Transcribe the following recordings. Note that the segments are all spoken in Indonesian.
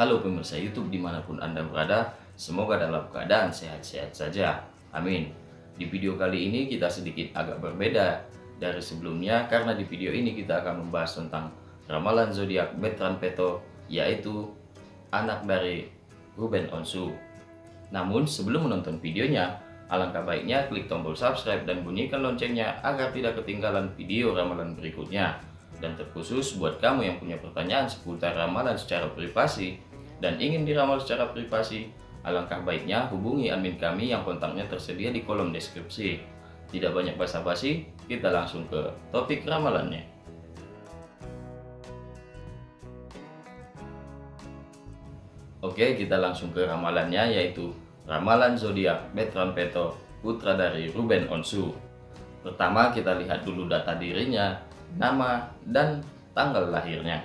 Halo pemirsa YouTube di mana pun Anda berada, semoga dalam keadaan sehat-sehat saja. Amin. Di video kali ini kita sedikit agak berbeda dari sebelumnya karena di video ini kita akan membahas tentang ramalan zodiak Betran Peto yaitu anak dari Ruben Onsu. Namun sebelum menonton videonya, alangkah baiknya klik tombol subscribe dan bunyikan loncengnya agar tidak ketinggalan video ramalan berikutnya. Dan terkhusus buat kamu yang punya pertanyaan seputar ramalan secara privasi dan ingin diramal secara privasi, alangkah baiknya hubungi admin kami yang kontaknya tersedia di kolom deskripsi. Tidak banyak basa-basi, kita langsung ke topik ramalannya. Oke, kita langsung ke ramalannya yaitu ramalan zodiak Betran Peto, putra dari Ruben Onsu. Pertama kita lihat dulu data dirinya nama, dan tanggal lahirnya.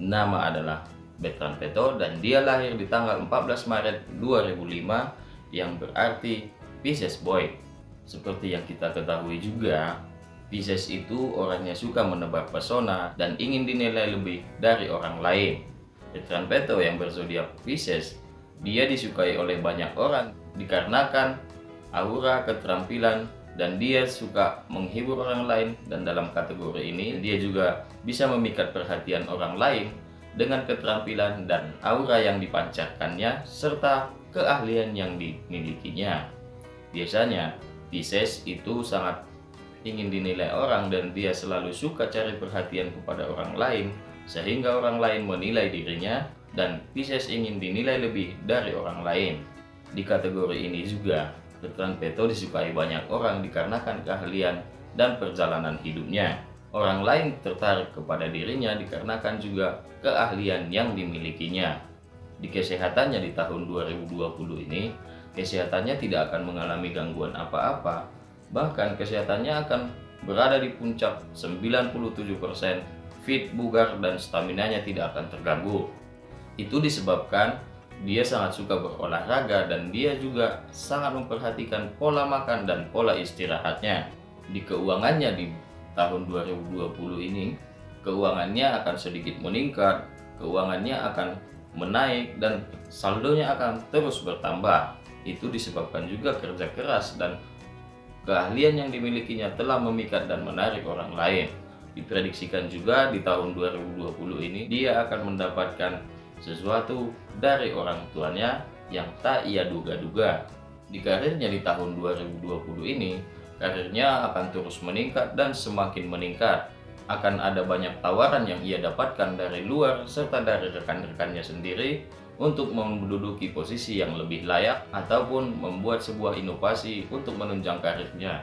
Nama adalah Bertrand Peto dan dia lahir di tanggal 14 Maret 2005 yang berarti Pisces Boy. Seperti yang kita ketahui juga, Pisces itu orangnya suka menebar pesona dan ingin dinilai lebih dari orang lain. Bertrand Peto yang berzodiak Pisces, dia disukai oleh banyak orang dikarenakan aura keterampilan dan dia suka menghibur orang lain dan dalam kategori ini dia juga bisa memikat perhatian orang lain dengan keterampilan dan aura yang dipancarkannya serta keahlian yang dimilikinya. Biasanya Pisces itu sangat ingin dinilai orang dan dia selalu suka cari perhatian kepada orang lain sehingga orang lain menilai dirinya dan Pisces ingin dinilai lebih dari orang lain. Di kategori ini juga Bertrand Peto disukai banyak orang dikarenakan keahlian dan perjalanan hidupnya. Orang lain tertarik kepada dirinya dikarenakan juga keahlian yang dimilikinya. Di kesehatannya di tahun 2020 ini, kesehatannya tidak akan mengalami gangguan apa-apa. Bahkan kesehatannya akan berada di puncak 97%, fit, bugar, dan staminanya tidak akan terganggu. Itu disebabkan dia sangat suka berolahraga dan dia juga sangat memperhatikan pola makan dan pola istirahatnya. Di keuangannya di tahun 2020 ini, keuangannya akan sedikit meningkat, keuangannya akan menaik dan saldonya akan terus bertambah. Itu disebabkan juga kerja keras dan keahlian yang dimilikinya telah memikat dan menarik orang lain. Diprediksikan juga di tahun 2020 ini dia akan mendapatkan sesuatu dari orang tuanya yang tak ia duga-duga. Di karirnya di tahun 2020 ini, karirnya akan terus meningkat dan semakin meningkat. Akan ada banyak tawaran yang ia dapatkan dari luar serta dari rekan-rekannya sendiri untuk menduduki posisi yang lebih layak ataupun membuat sebuah inovasi untuk menunjang karirnya.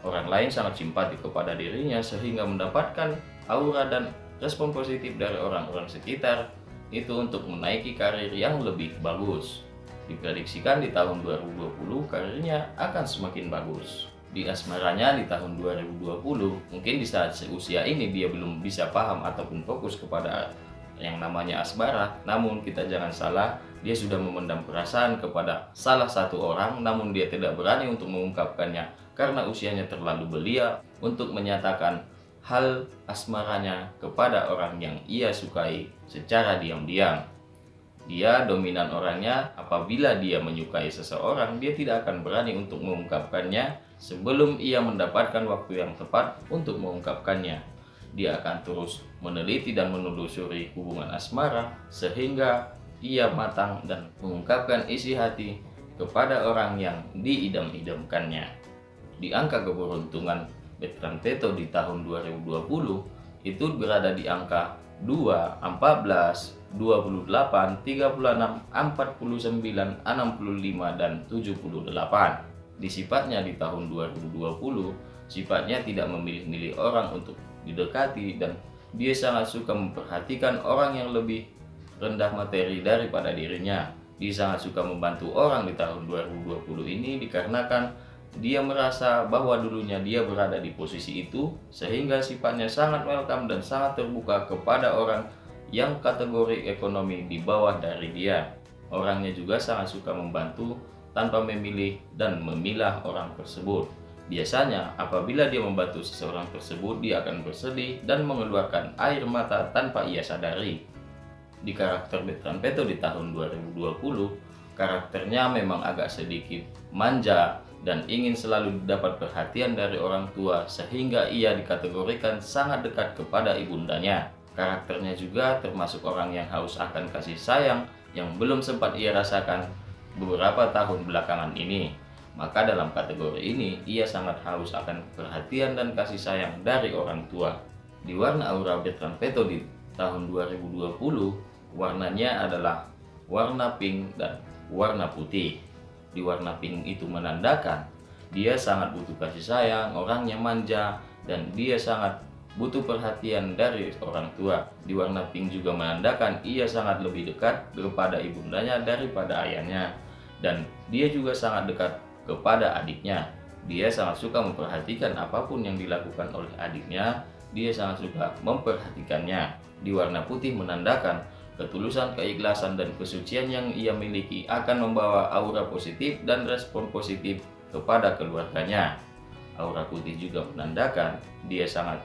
Orang lain sangat simpati kepada dirinya sehingga mendapatkan aura dan respon positif dari orang-orang sekitar itu untuk menaiki karir yang lebih bagus. Diprediksikan di tahun 2020 karirnya akan semakin bagus. Di asmaranya di tahun 2020, mungkin di saat seusia ini dia belum bisa paham ataupun fokus kepada yang namanya asmara. Namun kita jangan salah, dia sudah memendam perasaan kepada salah satu orang namun dia tidak berani untuk mengungkapkannya karena usianya terlalu belia untuk menyatakan hal asmaranya kepada orang yang ia sukai secara diam-diam. Dia dominan orangnya apabila dia menyukai seseorang, dia tidak akan berani untuk mengungkapkannya sebelum ia mendapatkan waktu yang tepat untuk mengungkapkannya. Dia akan terus meneliti dan menelusuri hubungan asmara sehingga ia matang dan mengungkapkan isi hati kepada orang yang diidam-idamkannya. Di angka keberuntungan Bertrand Teto di tahun 2020 itu berada di angka 2, 14, 28, 36, 49, 65, dan 78. Di sifatnya di tahun 2020, sifatnya tidak memilih-milih orang untuk didekati dan dia sangat suka memperhatikan orang yang lebih rendah materi daripada dirinya. Dia sangat suka membantu orang di tahun 2020 ini dikarenakan dia merasa bahwa dulunya dia berada di posisi itu sehingga sifatnya sangat welcome dan sangat terbuka kepada orang yang kategori ekonomi di bawah dari dia. Orangnya juga sangat suka membantu tanpa memilih dan memilah orang tersebut. Biasanya apabila dia membantu seseorang tersebut dia akan bersedih dan mengeluarkan air mata tanpa ia sadari. di karakter Betran Peto di tahun 2020, karakternya memang agak sedikit manja dan ingin selalu dapat perhatian dari orang tua sehingga ia dikategorikan sangat dekat kepada ibundanya. Karakternya juga termasuk orang yang haus akan kasih sayang yang belum sempat ia rasakan beberapa tahun belakangan ini. Maka dalam kategori ini, ia sangat haus akan perhatian dan kasih sayang dari orang tua. Di warna aura Bertrand di tahun 2020, warnanya adalah warna pink dan warna putih. Di warna pink itu menandakan dia sangat butuh kasih sayang, orangnya manja, dan dia sangat butuh perhatian dari orang tua. Di warna pink juga menandakan ia sangat lebih dekat kepada ibundanya daripada ayahnya. Dan dia juga sangat dekat kepada adiknya. Dia sangat suka memperhatikan apa pun yang dilakukan oleh adiknya, dia sangat suka memperhatikannya. Di warna putih menandakan ketulusan, keikhlasan, dan kesucian yang ia miliki akan membawa aura positif dan respon positif kepada keluarganya. Aura putih juga menandakan dia sangat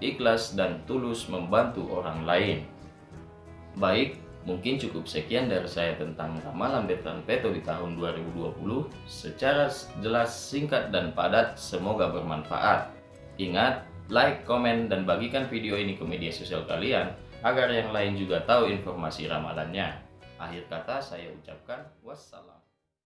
ikhlas dan tulus membantu orang lain. Baik, Mungkin cukup sekian dari saya tentang ramalan Betran Peto di tahun 2020 secara jelas, singkat, dan padat. Semoga bermanfaat. Ingat, like, komen, dan bagikan video ini ke media sosial kalian agar yang lain juga tahu informasi ramalannya. Akhir kata saya ucapkan wassalam.